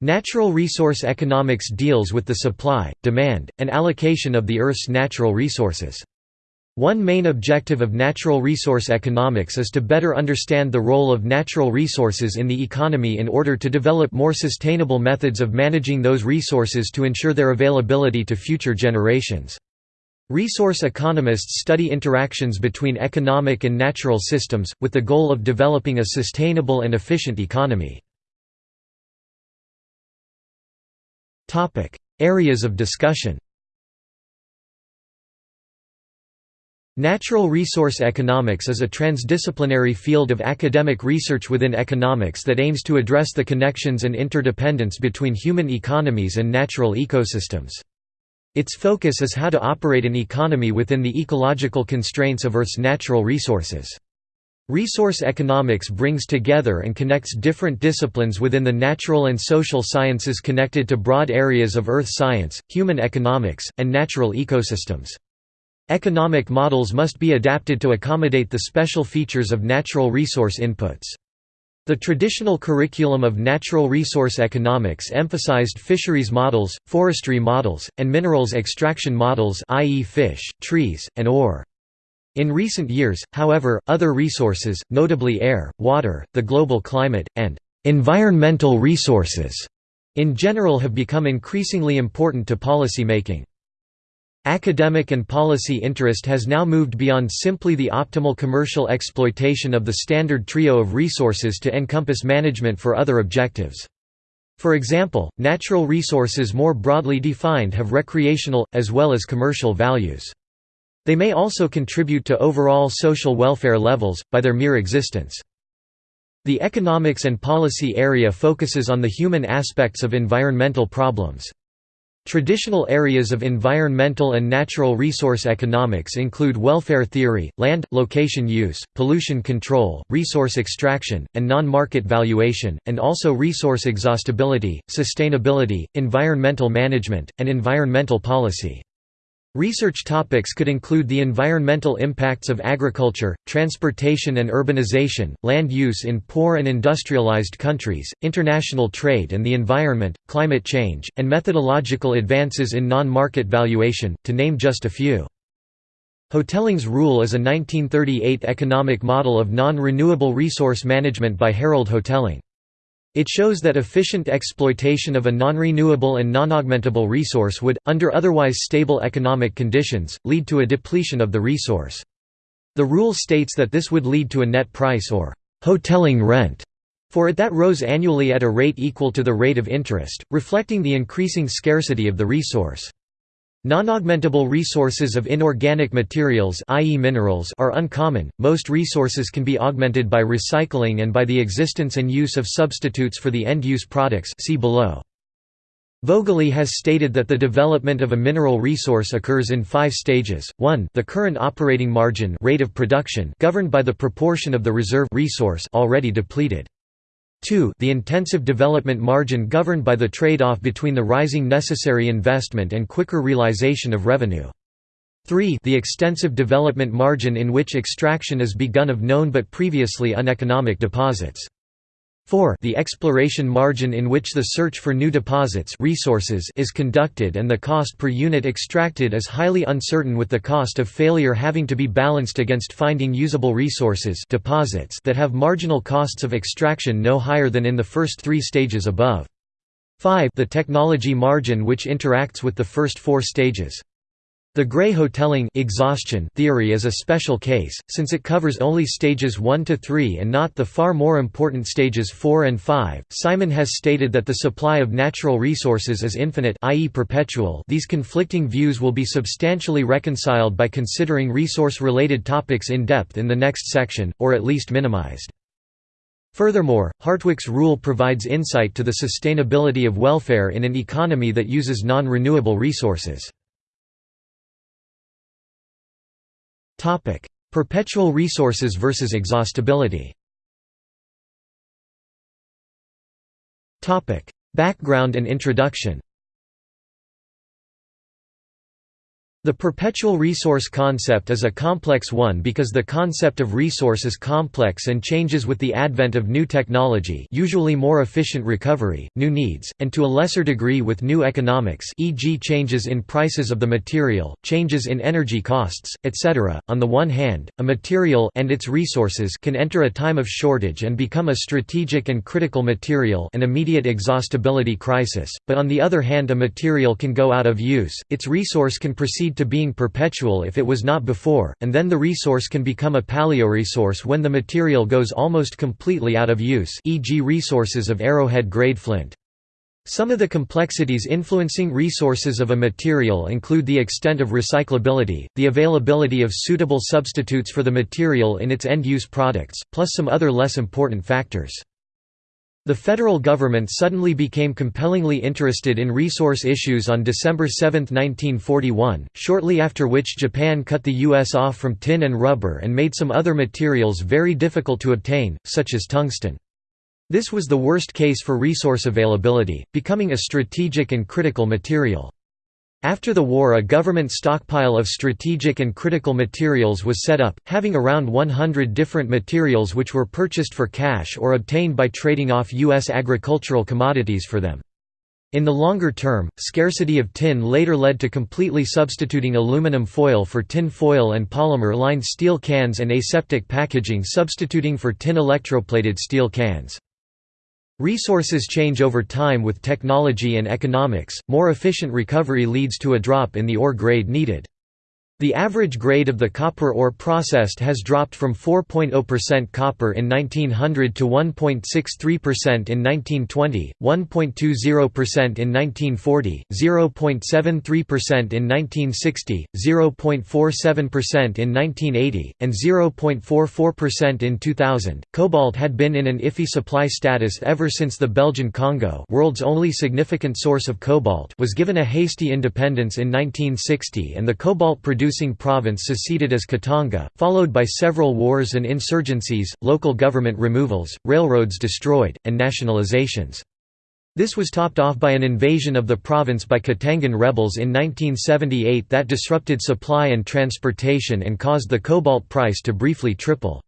Natural resource economics deals with the supply, demand, and allocation of the Earth's natural resources. One main objective of natural resource economics is to better understand the role of natural resources in the economy in order to develop more sustainable methods of managing those resources to ensure their availability to future generations. Resource economists study interactions between economic and natural systems, with the goal of developing a sustainable and efficient economy. Areas of discussion Natural resource economics is a transdisciplinary field of academic research within economics that aims to address the connections and interdependence between human economies and natural ecosystems. Its focus is how to operate an economy within the ecological constraints of Earth's natural resources. Resource economics brings together and connects different disciplines within the natural and social sciences connected to broad areas of earth science, human economics, and natural ecosystems. Economic models must be adapted to accommodate the special features of natural resource inputs. The traditional curriculum of natural resource economics emphasized fisheries models, forestry models, and minerals extraction models i.e. fish, trees, and ore. In recent years, however, other resources, notably air, water, the global climate, and environmental resources in general have become increasingly important to policymaking. Academic and policy interest has now moved beyond simply the optimal commercial exploitation of the standard trio of resources to encompass management for other objectives. For example, natural resources more broadly defined have recreational, as well as commercial values. They may also contribute to overall social welfare levels, by their mere existence. The economics and policy area focuses on the human aspects of environmental problems. Traditional areas of environmental and natural resource economics include welfare theory, land, location use, pollution control, resource extraction, and non-market valuation, and also resource exhaustibility, sustainability, environmental management, and environmental policy. Research topics could include the environmental impacts of agriculture, transportation and urbanization, land use in poor and industrialized countries, international trade and the environment, climate change, and methodological advances in non-market valuation, to name just a few. Hotelling's rule is a 1938 economic model of non-renewable resource management by Harold Hotelling. It shows that efficient exploitation of a non-renewable and non-augmentable resource would, under otherwise stable economic conditions, lead to a depletion of the resource. The rule states that this would lead to a net price or «hotelling rent» for it that rose annually at a rate equal to the rate of interest, reflecting the increasing scarcity of the resource. Non-augmentable resources of inorganic materials i.e. minerals are uncommon, most resources can be augmented by recycling and by the existence and use of substitutes for the end-use products see below. Vogely has stated that the development of a mineral resource occurs in five stages, 1 the current operating margin rate of production governed by the proportion of the reserve resource already depleted. 2 the intensive development margin governed by the trade-off between the rising necessary investment and quicker realization of revenue. 3 the extensive development margin in which extraction is begun of known but previously uneconomic deposits. 4 the exploration margin in which the search for new deposits resources is conducted and the cost per unit extracted is highly uncertain with the cost of failure having to be balanced against finding usable resources deposits that have marginal costs of extraction no higher than in the first three stages above. 5 the technology margin which interacts with the first four stages. The Gray-Hotelling exhaustion theory is a special case, since it covers only stages 1 to 3 and not the far more important stages 4 and 5. Simon has stated that the supply of natural resources is infinite i.e. perpetual these conflicting views will be substantially reconciled by considering resource-related topics in depth in the next section, or at least minimized. Furthermore, Hartwick's rule provides insight to the sustainability of welfare in an economy that uses non-renewable resources. Topic: Perpetual resources versus exhaustibility. Topic: Background and introduction. The perpetual resource concept is a complex one because the concept of resource is complex and changes with the advent of new technology usually more efficient recovery, new needs, and to a lesser degree with new economics e.g. changes in prices of the material, changes in energy costs, etc. On the one hand, a material and its resources can enter a time of shortage and become a strategic and critical material an immediate exhaustibility crisis, but on the other hand a material can go out of use, its resource can proceed to being perpetual if it was not before, and then the resource can become a paleoresource when the material goes almost completely out of use e.g. resources of arrowhead-grade flint. Some of the complexities influencing resources of a material include the extent of recyclability, the availability of suitable substitutes for the material in its end-use products, plus some other less important factors. The federal government suddenly became compellingly interested in resource issues on December 7, 1941, shortly after which Japan cut the U.S. off from tin and rubber and made some other materials very difficult to obtain, such as tungsten. This was the worst case for resource availability, becoming a strategic and critical material. After the war a government stockpile of strategic and critical materials was set up, having around 100 different materials which were purchased for cash or obtained by trading off U.S. agricultural commodities for them. In the longer term, scarcity of tin later led to completely substituting aluminum foil for tin foil and polymer-lined steel cans and aseptic packaging substituting for tin electroplated steel cans. Resources change over time with technology and economics, more efficient recovery leads to a drop in the ore grade needed. The average grade of the copper ore processed has dropped from 4.0% copper in 1900 to 1.63% in 1920, 1.20% in 1940, 0.73% in 1960, 0.47% in 1980, and 0.44% in 2000. Cobalt had been in an iffy supply status ever since the Belgian Congo, world's only significant source of cobalt, was given a hasty independence in 1960 and the cobalt produced producing province seceded as Katanga, followed by several wars and insurgencies, local government removals, railroads destroyed, and nationalizations. This was topped off by an invasion of the province by Katangan rebels in 1978 that disrupted supply and transportation and caused the cobalt price to briefly triple.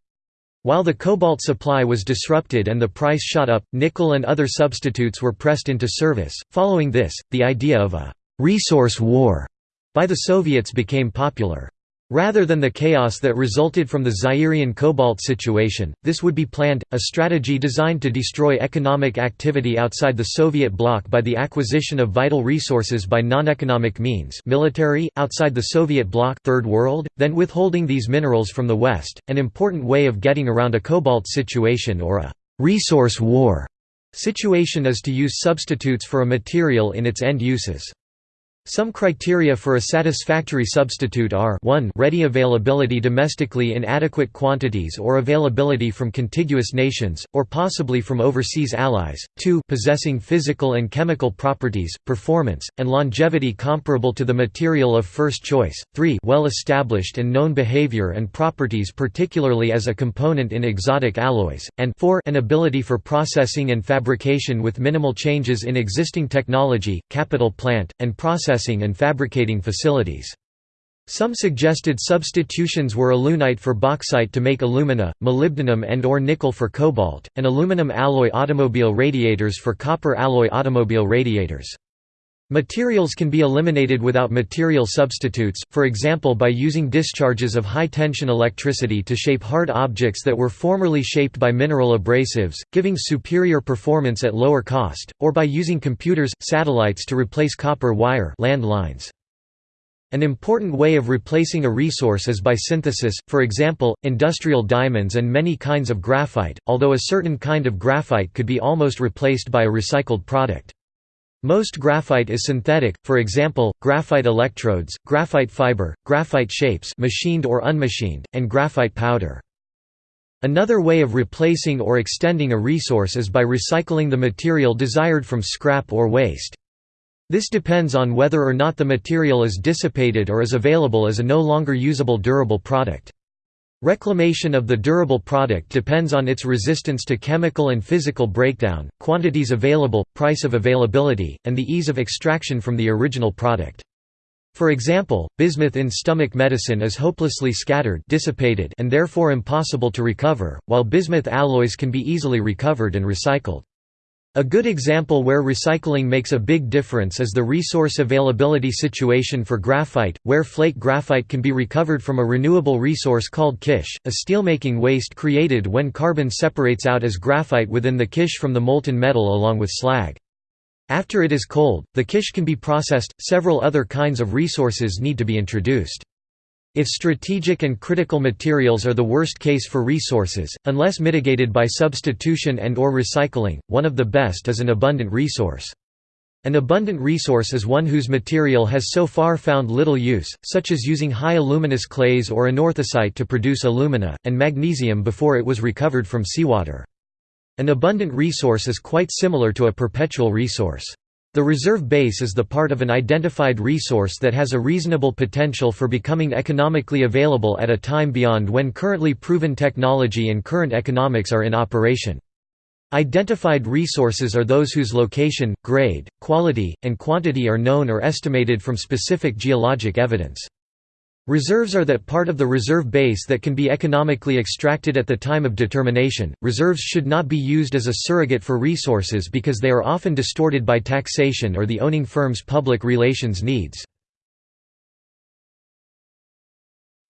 While the cobalt supply was disrupted and the price shot up, nickel and other substitutes were pressed into service. Following this, the idea of a resource war by the Soviets became popular. Rather than the chaos that resulted from the Zairian cobalt situation, this would be planned, a strategy designed to destroy economic activity outside the Soviet bloc by the acquisition of vital resources by non-economic means military, outside the Soviet bloc third world, then withholding these minerals from the West, an important way of getting around a cobalt situation or a «resource war» situation is to use substitutes for a material in its end uses. Some criteria for a satisfactory substitute are 1 ready availability domestically in adequate quantities or availability from contiguous nations, or possibly from overseas allies, 2 possessing physical and chemical properties, performance, and longevity comparable to the material of first choice, 3 well established and known behavior and properties particularly as a component in exotic alloys, and 4 an ability for processing and fabrication with minimal changes in existing technology, capital plant, and process processing and fabricating facilities. Some suggested substitutions were alunite for bauxite to make alumina, molybdenum and or nickel for cobalt, and aluminum alloy automobile radiators for copper alloy automobile radiators. Materials can be eliminated without material substitutes, for example by using discharges of high-tension electricity to shape hard objects that were formerly shaped by mineral abrasives, giving superior performance at lower cost, or by using computers, satellites to replace copper wire land lines. An important way of replacing a resource is by synthesis, for example, industrial diamonds and many kinds of graphite, although a certain kind of graphite could be almost replaced by a recycled product. Most graphite is synthetic, for example, graphite electrodes, graphite fiber, graphite shapes machined or unmachined, and graphite powder. Another way of replacing or extending a resource is by recycling the material desired from scrap or waste. This depends on whether or not the material is dissipated or is available as a no longer usable durable product. Reclamation of the durable product depends on its resistance to chemical and physical breakdown, quantities available, price of availability, and the ease of extraction from the original product. For example, bismuth in stomach medicine is hopelessly scattered dissipated and therefore impossible to recover, while bismuth alloys can be easily recovered and recycled. A good example where recycling makes a big difference is the resource availability situation for graphite, where flake graphite can be recovered from a renewable resource called kish, a steelmaking waste created when carbon separates out as graphite within the kish from the molten metal along with slag. After it is cold, the kish can be processed, several other kinds of resources need to be introduced. If strategic and critical materials are the worst case for resources, unless mitigated by substitution and or recycling, one of the best is an abundant resource. An abundant resource is one whose material has so far found little use, such as using high aluminous clays or anorthosite to produce alumina, and magnesium before it was recovered from seawater. An abundant resource is quite similar to a perpetual resource. The reserve base is the part of an identified resource that has a reasonable potential for becoming economically available at a time beyond when currently proven technology and current economics are in operation. Identified resources are those whose location, grade, quality, and quantity are known or estimated from specific geologic evidence. Reserves are that part of the reserve base that can be economically extracted at the time of determination. Reserves should not be used as a surrogate for resources because they are often distorted by taxation or the owning firm's public relations needs.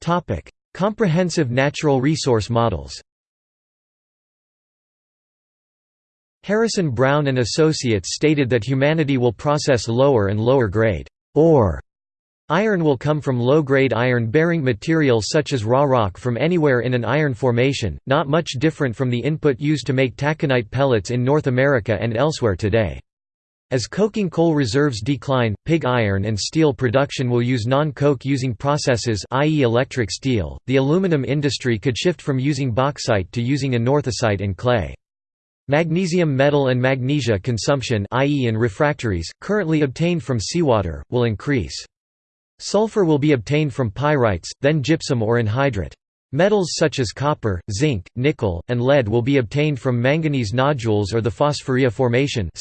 Topic: Comprehensive natural resource models. Harrison Brown and Associates stated that humanity will process lower and lower grade ore Iron will come from low-grade iron-bearing material such as raw rock from anywhere in an iron formation, not much different from the input used to make taconite pellets in North America and elsewhere today. As coking coal reserves decline, pig iron and steel production will use non-coke using processes i.e. electric steel. The aluminum industry could shift from using bauxite to using anorthosite and clay. Magnesium metal and magnesia consumption i.e. in refractories, currently obtained from seawater, will increase. Sulfur will be obtained from pyrites, then gypsum or anhydrite. Metals such as copper, zinc, nickel, and lead will be obtained from manganese nodules or the phosphoria formation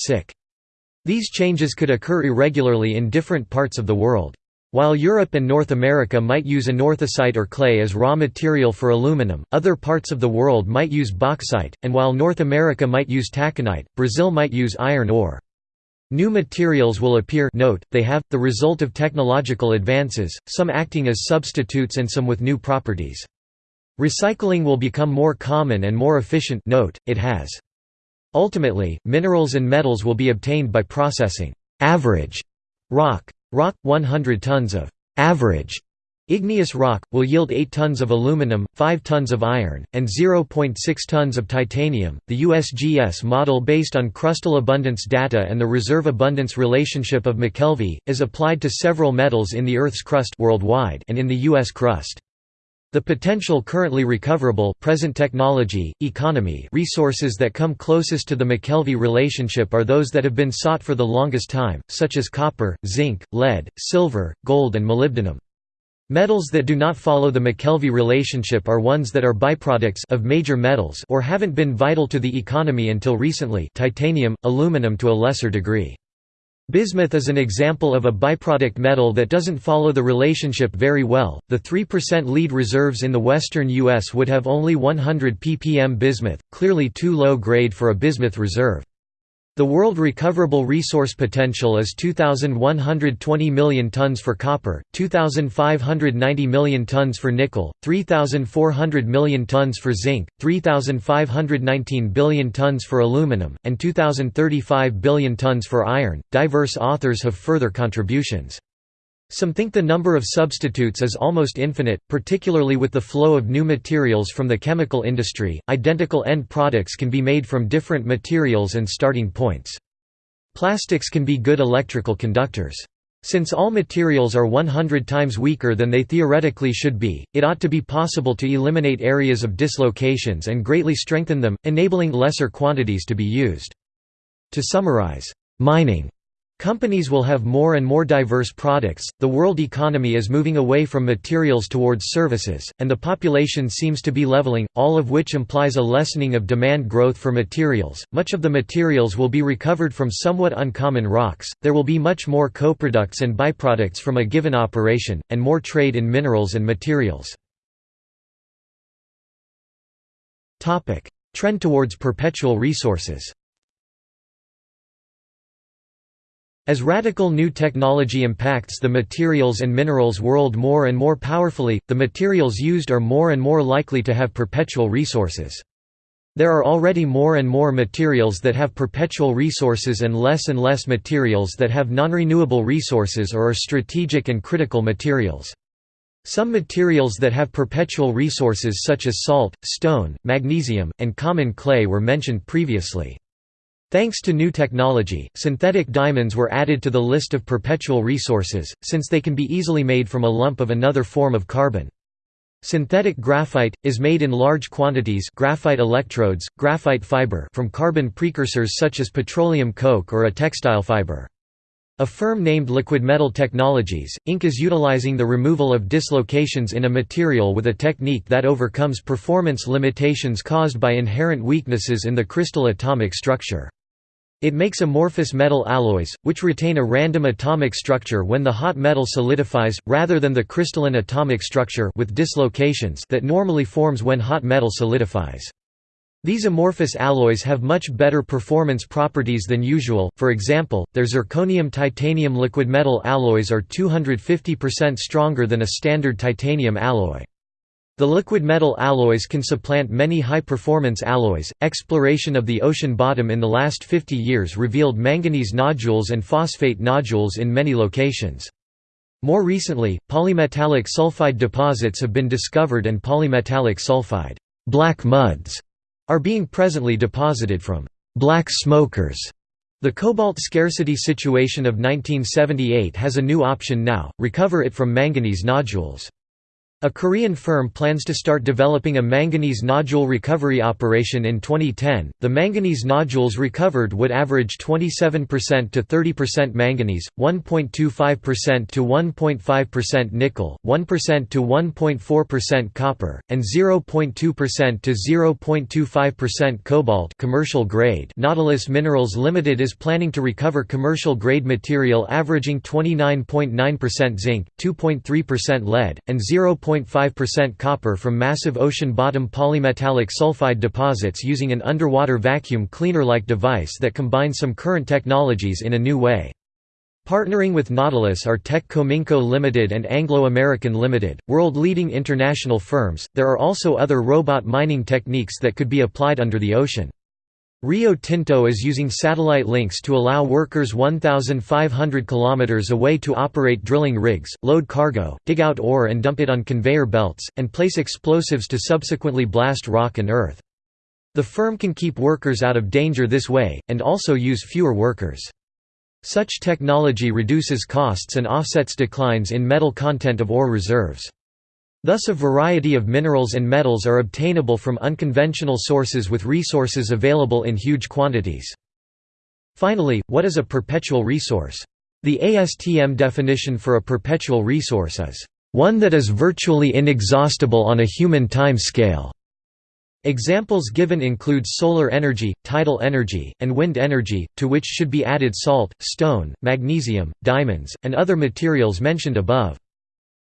These changes could occur irregularly in different parts of the world. While Europe and North America might use anorthosite or clay as raw material for aluminum, other parts of the world might use bauxite, and while North America might use taconite, Brazil might use iron ore. New materials will appear note, they have, the result of technological advances, some acting as substitutes and some with new properties. Recycling will become more common and more efficient note, it has. Ultimately, minerals and metals will be obtained by processing average rock. Rock, 100 tons of average Igneous rock, will yield 8 tons of aluminum, 5 tons of iron, and 0.6 tons of titanium. The USGS model based on crustal abundance data and the reserve abundance relationship of McKelvey, is applied to several metals in the Earth's crust worldwide and in the U.S. crust. The potential currently recoverable present technology, economy resources that come closest to the McKelvey relationship are those that have been sought for the longest time, such as copper, zinc, lead, silver, gold and molybdenum. Metals that do not follow the McKelvey relationship are ones that are byproducts of major metals or haven't been vital to the economy until recently titanium, aluminum to a lesser degree. Bismuth is an example of a byproduct metal that doesn't follow the relationship very well. The 3% lead reserves in the western U.S. would have only 100 ppm bismuth, clearly too low grade for a bismuth reserve. The world recoverable resource potential is 2,120 million tons for copper, 2,590 million tons for nickel, 3,400 million tons for zinc, 3,519 billion tons for aluminum, and 2,035 billion tons for iron. Diverse authors have further contributions. Some think the number of substitutes is almost infinite, particularly with the flow of new materials from the chemical industry. Identical end products can be made from different materials and starting points. Plastics can be good electrical conductors. Since all materials are 100 times weaker than they theoretically should be, it ought to be possible to eliminate areas of dislocations and greatly strengthen them, enabling lesser quantities to be used. To summarize, mining Companies will have more and more diverse products, the world economy is moving away from materials towards services, and the population seems to be leveling, all of which implies a lessening of demand growth for materials. Much of the materials will be recovered from somewhat uncommon rocks, there will be much more co-products and byproducts from a given operation, and more trade in minerals and materials. Trend towards perpetual resources As radical new technology impacts the materials and minerals world more and more powerfully, the materials used are more and more likely to have perpetual resources. There are already more and more materials that have perpetual resources and less and less materials that have non-renewable resources or are strategic and critical materials. Some materials that have perpetual resources such as salt, stone, magnesium, and common clay were mentioned previously. Thanks to new technology, synthetic diamonds were added to the list of perpetual resources, since they can be easily made from a lump of another form of carbon. Synthetic graphite, is made in large quantities graphite electrodes, graphite fiber from carbon precursors such as petroleum coke or a textile fiber. A firm named Liquid Metal Technologies, Inc. is utilizing the removal of dislocations in a material with a technique that overcomes performance limitations caused by inherent weaknesses in the crystal atomic structure. It makes amorphous metal alloys, which retain a random atomic structure when the hot metal solidifies, rather than the crystalline atomic structure with dislocations that normally forms when hot metal solidifies. These amorphous alloys have much better performance properties than usual, for example, their zirconium-titanium liquid metal alloys are 250% stronger than a standard titanium alloy. The liquid metal alloys can supplant many high-performance alloys. Exploration of the ocean bottom in the last 50 years revealed manganese nodules and phosphate nodules in many locations. More recently, polymetallic sulfide deposits have been discovered and polymetallic sulfide black muds are being presently deposited from black smokers. The cobalt scarcity situation of 1978 has a new option now, recover it from manganese nodules. A Korean firm plans to start developing a manganese nodule recovery operation in 2010. The manganese nodules recovered would average 27% to 30% manganese, 1.25% to 1.5% nickel, 1% to 1.4% copper, and 0.2% to 0.25% cobalt commercial grade. Nautilus Minerals Limited is planning to recover commercial grade material averaging 29.9% zinc, 2.3% lead, and 0. 0.5% copper from massive ocean bottom polymetallic sulfide deposits using an underwater vacuum cleaner-like device that combines some current technologies in a new way. Partnering with Nautilus are Teck Cominco Limited and Anglo American Limited, world-leading international firms. There are also other robot mining techniques that could be applied under the ocean. Rio Tinto is using satellite links to allow workers 1,500 km away to operate drilling rigs, load cargo, dig out ore and dump it on conveyor belts, and place explosives to subsequently blast rock and earth. The firm can keep workers out of danger this way, and also use fewer workers. Such technology reduces costs and offsets declines in metal content of ore reserves. Thus a variety of minerals and metals are obtainable from unconventional sources with resources available in huge quantities. Finally, what is a perpetual resource? The ASTM definition for a perpetual resource is, "...one that is virtually inexhaustible on a human time scale." Examples given include solar energy, tidal energy, and wind energy, to which should be added salt, stone, magnesium, diamonds, and other materials mentioned above.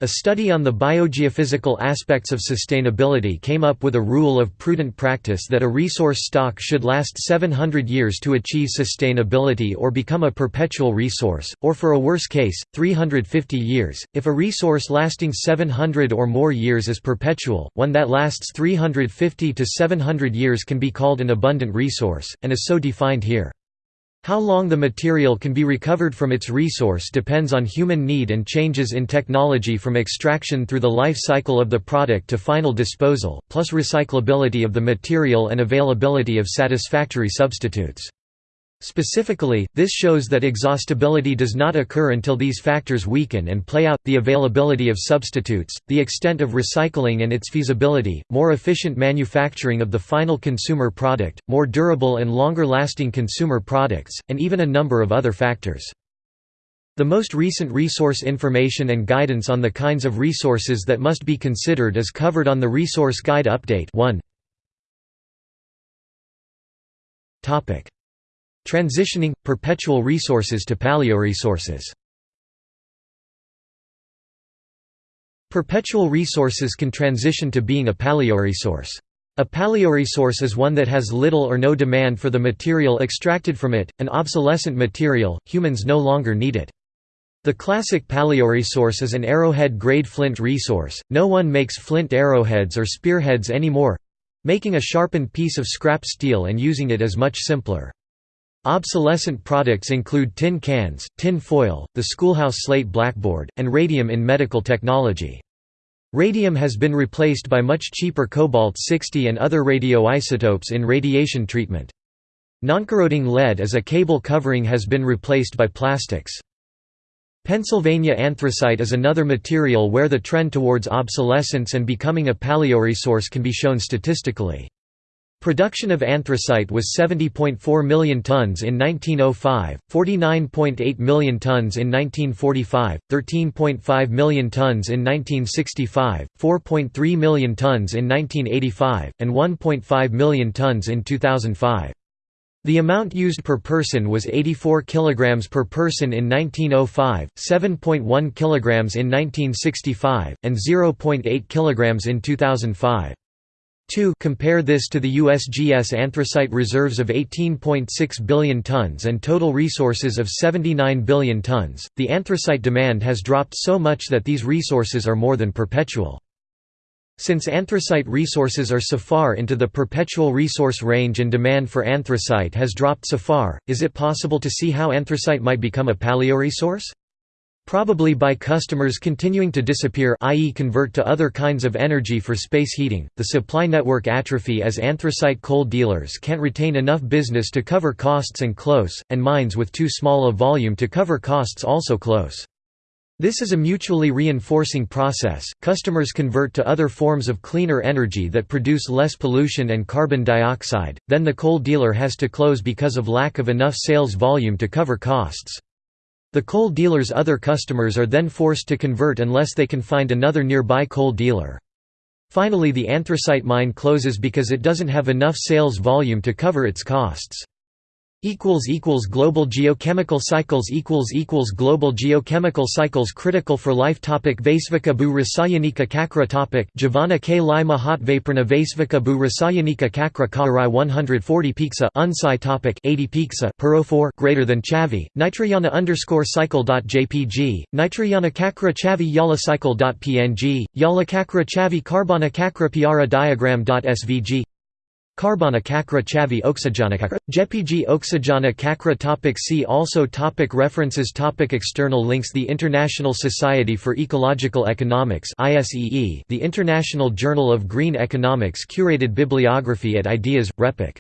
A study on the biogeophysical aspects of sustainability came up with a rule of prudent practice that a resource stock should last 700 years to achieve sustainability or become a perpetual resource, or for a worse case, 350 years. If a resource lasting 700 or more years is perpetual, one that lasts 350 to 700 years can be called an abundant resource, and is so defined here. How long the material can be recovered from its resource depends on human need and changes in technology from extraction through the life cycle of the product to final disposal, plus recyclability of the material and availability of satisfactory substitutes. Specifically, this shows that exhaustibility does not occur until these factors weaken and play out, the availability of substitutes, the extent of recycling and its feasibility, more efficient manufacturing of the final consumer product, more durable and longer-lasting consumer products, and even a number of other factors. The most recent resource information and guidance on the kinds of resources that must be considered is covered on the Resource Guide Update 1. Transitioning – perpetual resources to paleoresources Perpetual resources can transition to being a paleoresource. A paleoresource is one that has little or no demand for the material extracted from it, an obsolescent material, humans no longer need it. The classic paleoresource is an arrowhead-grade flint resource, no one makes flint arrowheads or spearheads anymore—making a sharpened piece of scrap steel and using it is much simpler. Obsolescent products include tin cans, tin foil, the schoolhouse slate blackboard, and radium in medical technology. Radium has been replaced by much cheaper cobalt-60 and other radioisotopes in radiation treatment. Noncorroding lead as a cable covering has been replaced by plastics. Pennsylvania anthracite is another material where the trend towards obsolescence and becoming a paleoresource can be shown statistically. Production of anthracite was 70.4 million tons in 1905, 49.8 million tons in 1945, 13.5 million tons in 1965, 4.3 million tons in 1985, and 1.5 million tons in 2005. The amount used per person was 84 kg per person in 1905, 7.1 kg in 1965, and 0.8 kg in 2005. 2 compare this to the USGS anthracite reserves of 18.6 billion tons and total resources of 79 billion tons. The anthracite demand has dropped so much that these resources are more than perpetual. Since anthracite resources are so far into the perpetual resource range and demand for anthracite has dropped so far, is it possible to see how anthracite might become a paleoresource? Probably by customers continuing to disappear i.e. convert to other kinds of energy for space heating, the supply network atrophy as anthracite coal dealers can't retain enough business to cover costs and close, and mines with too small a volume to cover costs also close. This is a mutually reinforcing process. Customers convert to other forms of cleaner energy that produce less pollution and carbon dioxide, then the coal dealer has to close because of lack of enough sales volume to cover costs. The coal dealer's other customers are then forced to convert unless they can find another nearby coal dealer. Finally the anthracite mine closes because it doesn't have enough sales volume to cover its costs equals equals global geochemical cycles equals equals global geochemical cycles critical for life topic Vaisvika bu rasayanika kakra topic Javana k lima hot vaporna Vaisvika bu rasayanika kakra karai 140 pizza unsci topic 80 pizza per 04 greater than chavi nitrayana underscore cycle dot jpg nitrayana kakra chavi yala cycle dot png yala kakra chavi carbona kakra piara diagram svg kakra chavi oxygenakakra. JPG oxygena kakra topic See also topic References topic External links The International Society for Ecological Economics The International Journal of Green Economics Curated bibliography at Ideas, RePEc